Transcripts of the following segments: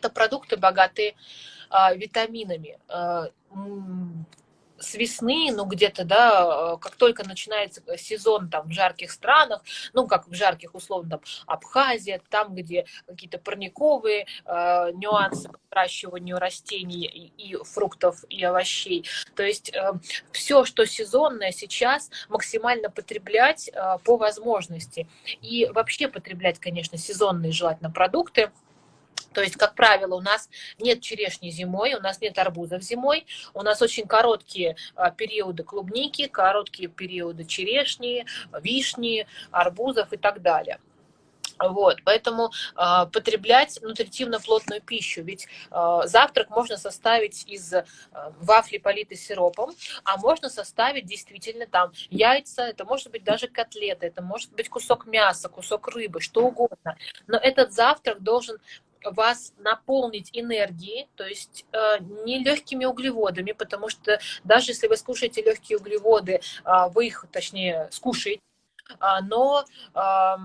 Это продукты, богатые а, витаминами. А, с весны, ну где-то, да, как только начинается сезон там в жарких странах, ну как в жарких условно там Абхазия, там где какие-то парниковые э, нюансы по выращиванию растений и, и фруктов и овощей. То есть э, все, что сезонное сейчас, максимально потреблять э, по возможности. И вообще потреблять, конечно, сезонные желательно продукты. То есть, как правило, у нас нет черешни зимой, у нас нет арбузов зимой, у нас очень короткие а, периоды клубники, короткие периоды черешни, вишни, арбузов и так далее. Вот, поэтому э, потреблять нутритивно-плотную пищу, ведь э, завтрак можно составить из э, вафли, политой сиропом, а можно составить действительно там яйца, это может быть даже котлеты, это может быть кусок мяса, кусок рыбы, что угодно. Но этот завтрак должен вас наполнить энергией, то есть э, не легкими углеводами, потому что даже если вы скушаете легкие углеводы, э, вы их, точнее, скушаете, э, но э,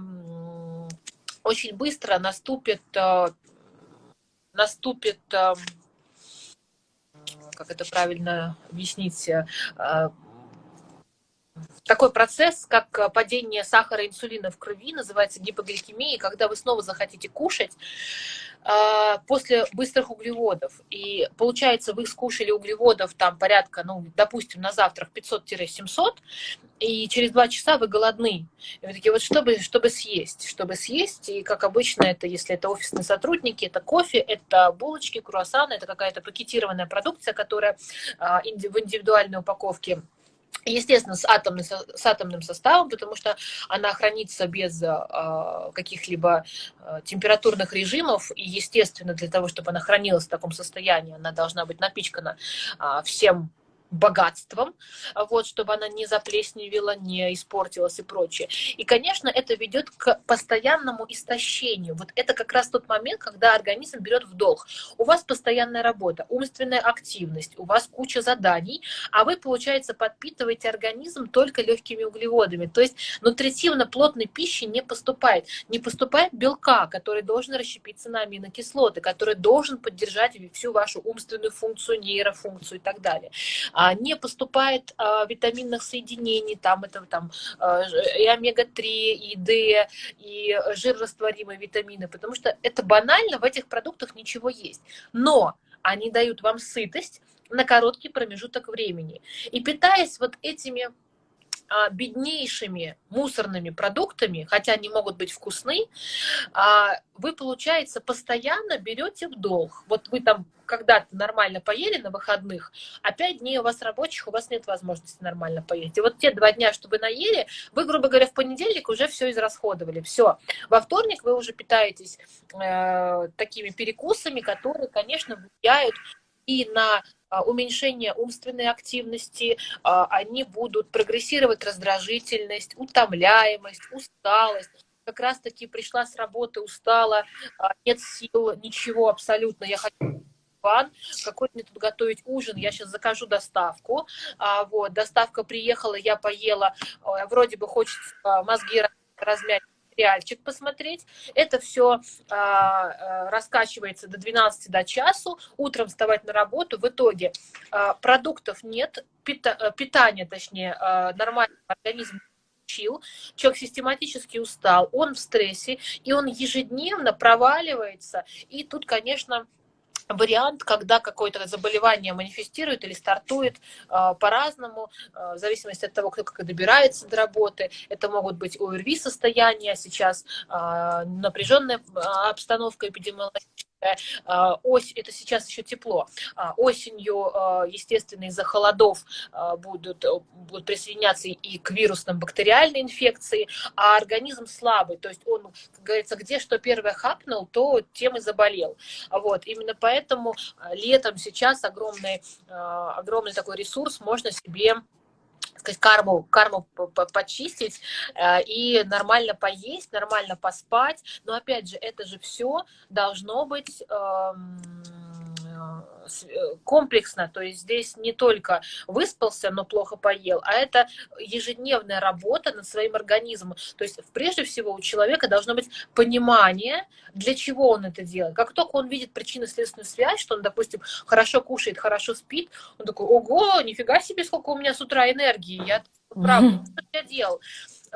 очень быстро наступит, э, наступит э, как это правильно объяснить, э, такой процесс, как э, падение сахара и инсулина в крови, называется гипогликемией, когда вы снова захотите кушать после быстрых углеводов. И получается, вы скушали углеводов там порядка, ну, допустим, на завтрак 500-700, и через два часа вы голодны. И вы такие, вот чтобы, чтобы съесть, чтобы съесть, и как обычно это, если это офисные сотрудники, это кофе, это булочки, круассаны, это какая-то пакетированная продукция, которая э, в индивидуальной упаковке Естественно, с, атомным, с атомным составом, потому что она хранится без э, каких-либо э, температурных режимов. И, естественно, для того, чтобы она хранилась в таком состоянии, она должна быть напичкана э, всем богатством, вот, чтобы она не заплесневела, не испортилась и прочее. И, конечно, это ведет к постоянному истощению. Вот это как раз тот момент, когда организм берет в долг. У вас постоянная работа, умственная активность, у вас куча заданий, а вы, получается, подпитываете организм только легкими углеводами. То есть нутритивно плотной пищи не поступает. Не поступает белка, который должен расщепиться на аминокислоты, который должен поддержать всю вашу умственную функцию, нейрофункцию и так далее. А, не поступает а, витаминных соединений, там это там а, и омега-3, и D, и жирорастворимые витамины, потому что это банально, в этих продуктах ничего есть. Но они дают вам сытость на короткий промежуток времени. И питаясь вот этими беднейшими мусорными продуктами, хотя они могут быть вкусны, а, вы, получается, постоянно берете в долг. Вот вы там когда-то нормально поели на выходных, а пять дней у вас рабочих, у вас нет возможности нормально поесть. И вот те два дня, что вы наели, вы, грубо говоря, в понедельник уже все израсходовали. Все. Во вторник вы уже питаетесь э, такими перекусами, которые, конечно, влияют и на а, уменьшение умственной активности, а, они будут прогрессировать раздражительность, утомляемость, усталость. Как раз-таки пришла с работы, устала, а, нет сил, ничего абсолютно, я хочу ван, какой мне тут готовить ужин, я сейчас закажу доставку, вот, доставка приехала, я поела, вроде бы хочется мозги размять, сериальчик посмотреть. Это все а, а, раскачивается до 12 до часу, утром вставать на работу. В итоге а, продуктов нет, пита, э, питания, точнее, а, нормальный организм учил, человек систематически устал, он в стрессе, и он ежедневно проваливается. И тут, конечно, вариант, когда какое-то заболевание манифестирует или стартует э, по-разному, э, в зависимости от того, кто как добирается до работы. Это могут быть ОРВИ состояния, сейчас э, напряженная обстановка эпидемиологическая, а, ось, это сейчас еще тепло, а, осенью, а, естественно, из-за холодов будут, будут присоединяться и к вирусным бактериальной инфекции, а организм слабый, то есть он, как говорится, где что первое хапнул, то тем и заболел. Вот, именно поэтому летом сейчас огромный, огромный такой ресурс можно себе сказать, карму, карму почистить э, и нормально поесть, нормально поспать. Но опять же, это же все должно быть эм, комплексно, то есть здесь не только выспался, но плохо поел, а это ежедневная работа над своим организмом. То есть прежде всего у человека должно быть понимание, для чего он это делает. Как только он видит причинно-следственную связь, что он, допустим, хорошо кушает, хорошо спит, он такой, ого, нифига себе, сколько у меня с утра энергии, я правда, что я делал?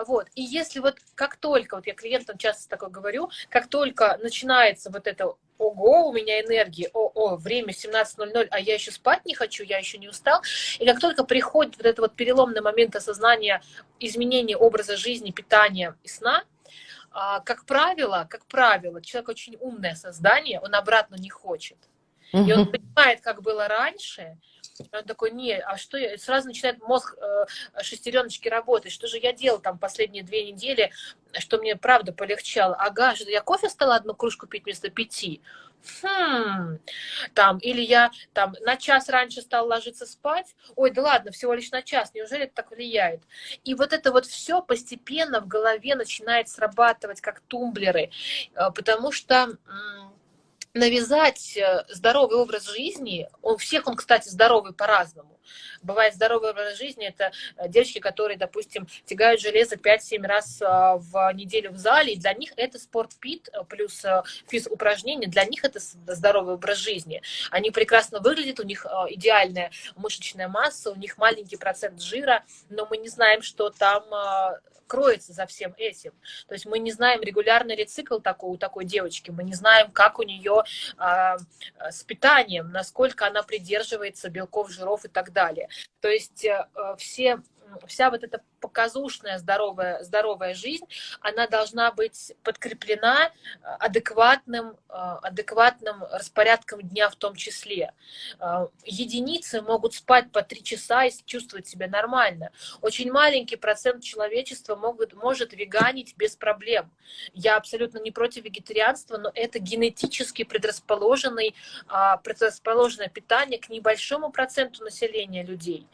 Вот. И если вот как только, вот я клиентам часто такое говорю, как только начинается вот это ого, у меня энергии, о, о, время 17.00, а я еще спать не хочу, я еще не устал. И как только приходит вот этот вот переломный момент осознания изменения образа жизни, питания и сна, а, как правило, как правило, человек очень умное создание, он обратно не хочет. И он понимает, как было раньше, он такой, не, а что я... Сразу начинает мозг э, шестереночки работать. Что же я делал там последние две недели, что мне правда полегчало? Ага, что я кофе стала одну кружку пить вместо пяти. Хм, там, или я там на час раньше стал ложиться спать, ой, да ладно, всего лишь на час, неужели это так влияет? И вот это вот все постепенно в голове начинает срабатывать как тумблеры, э, потому что навязать э, здоровый образ жизни, у всех он, кстати, здоровый по-разному. Бывает здоровый образ жизни, это э, девочки, которые, допустим, тягают железо 5-7 раз э, в неделю в зале, и для них это спорт-пит плюс физ-упражнения, для них это здоровый образ жизни. Они прекрасно выглядят, у них идеальная мышечная масса, у них маленький процент жира, но мы не знаем, что там кроется за всем этим. То есть мы не знаем регулярный ли цикл такой, у такой девочки, мы не знаем, как у нее а, с питанием, насколько она придерживается белков, жиров и так далее. То есть а, все вся вот эта показушная здоровая, здоровая жизнь, она должна быть подкреплена э, адекватным, э, адекватным распорядком дня в том числе. Э, единицы могут спать по три часа и чувствовать себя нормально. Очень маленький процент человечества могут, может веганить без проблем. Я абсолютно не против вегетарианства, но это генетически предрасположенный, предрасположенное питание к небольшому проценту населения людей.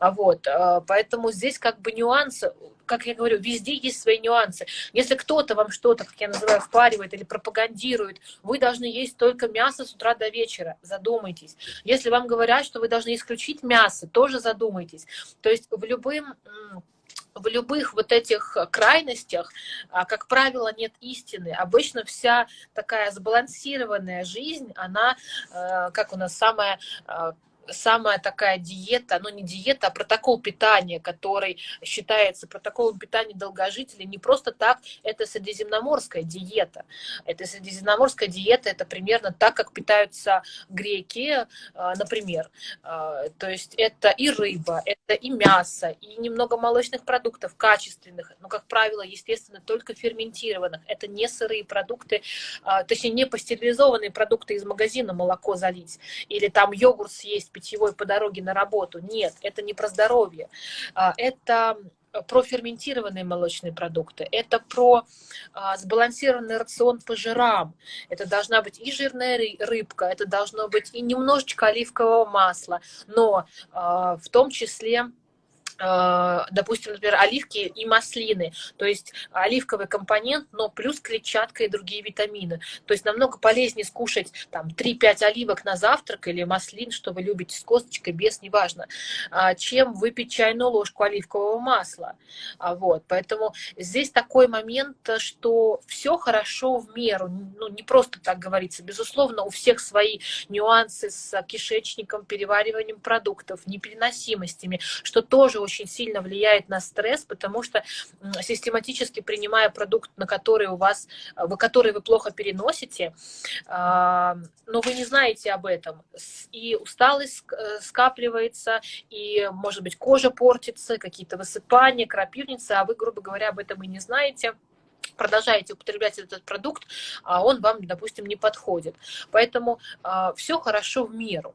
Вот. Поэтому здесь как бы нюанс нюансы, как я говорю, везде есть свои нюансы. Если кто-то вам что-то, как я называю, впаривает или пропагандирует, вы должны есть только мясо с утра до вечера, задумайтесь. Если вам говорят, что вы должны исключить мясо, тоже задумайтесь. То есть в любым в любых вот этих крайностях, а, как правило, нет истины. Обычно вся такая сбалансированная жизнь, она, э, как у нас самая э, самая такая диета, ну не диета, а протокол питания, который считается протоколом питания долгожителей, не просто так, это средиземноморская диета. Это средиземноморская диета, это примерно так, как питаются греки, а, например. А, то есть это и рыба, это и мясо, и немного молочных продуктов качественных, но, как правило, естественно, только ферментированных. Это не сырые продукты, а, точнее, не пастеризованные продукты из магазина молоко залить, или там йогурт съесть питьевой по дороге на работу. Нет, это не про здоровье. А, это про ферментированные молочные продукты, это про а, сбалансированный рацион по жирам, это должна быть и жирная рыбка, это должно быть и немножечко оливкового масла, но а, в том числе Э, допустим, например, оливки и маслины, то есть оливковый компонент, но плюс клетчатка и другие витамины. То есть намного полезнее скушать там 3-5 оливок на завтрак или маслин, что вы любите с косточкой, без, неважно, а, чем выпить чайную ложку оливкового масла. А, вот, поэтому здесь такой момент, что все хорошо в меру, ну не просто так говорится, безусловно, у всех свои нюансы с кишечником, перевариванием продуктов, непереносимостями, что тоже очень сильно влияет на стресс, потому что систематически принимая продукт, на который у вас, э, который вы плохо переносите, но вы не знаете об этом, и усталость э, скапливается, и, может быть, кожа портится, какие-то высыпания, крапивница, а вы, грубо говоря, об этом и не знаете, продолжаете употреблять этот продукт, а он вам, допустим, не подходит. Поэтому а, все хорошо в меру.